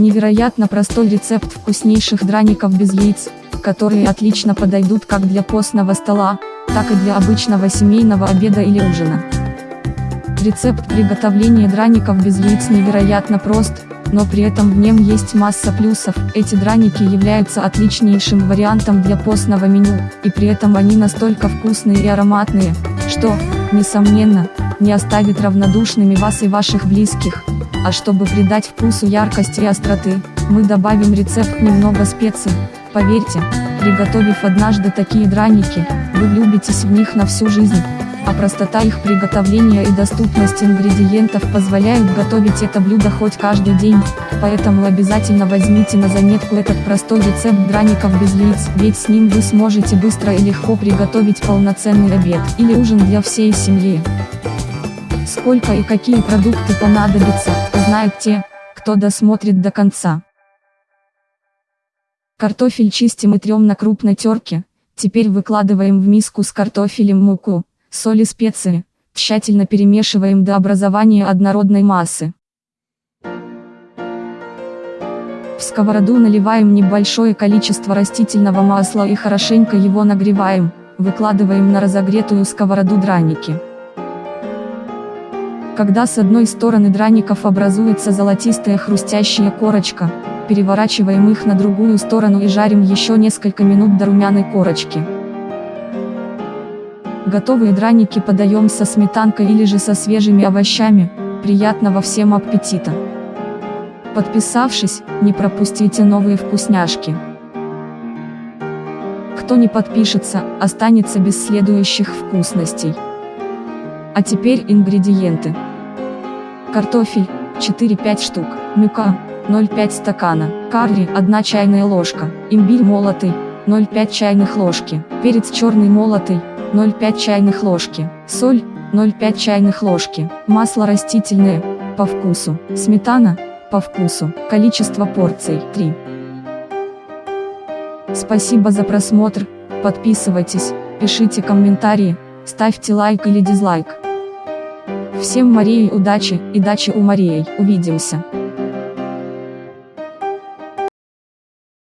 Невероятно простой рецепт вкуснейших драников без яиц, которые отлично подойдут как для постного стола, так и для обычного семейного обеда или ужина. Рецепт приготовления драников без яиц невероятно прост, но при этом в нем есть масса плюсов. Эти драники являются отличнейшим вариантом для постного меню, и при этом они настолько вкусные и ароматные, что, несомненно, не оставит равнодушными вас и ваших близких. А чтобы придать вкусу яркости и остроты, мы добавим рецепт немного специй. Поверьте, приготовив однажды такие драники, вы влюбитесь в них на всю жизнь а простота их приготовления и доступность ингредиентов позволяют готовить это блюдо хоть каждый день, поэтому обязательно возьмите на заметку этот простой рецепт драников без яиц, ведь с ним вы сможете быстро и легко приготовить полноценный обед или ужин для всей семьи. Сколько и какие продукты понадобятся, знают те, кто досмотрит до конца. Картофель чистим и трем на крупной терке, теперь выкладываем в миску с картофелем муку, соль и специи, тщательно перемешиваем до образования однородной массы. В сковороду наливаем небольшое количество растительного масла и хорошенько его нагреваем, выкладываем на разогретую сковороду драники. Когда с одной стороны драников образуется золотистая хрустящая корочка, переворачиваем их на другую сторону и жарим еще несколько минут до румяной корочки. Готовые драники подаем со сметанкой или же со свежими овощами, приятного всем аппетита! Подписавшись, не пропустите новые вкусняшки. Кто не подпишется, останется без следующих вкусностей. А теперь ингредиенты. Картофель, 4-5 штук, мука, 0,5 стакана, карри, 1 чайная ложка, имбирь молотый, 0,5 чайных ложки, перец черный молотый, 0,5 чайных ложки, соль, 0,5 чайных ложки, масло растительное, по вкусу, сметана, по вкусу, количество порций, 3. Спасибо за просмотр, подписывайтесь, пишите комментарии, ставьте лайк или дизлайк. Всем Марии удачи, и дачи у Марии, увидимся.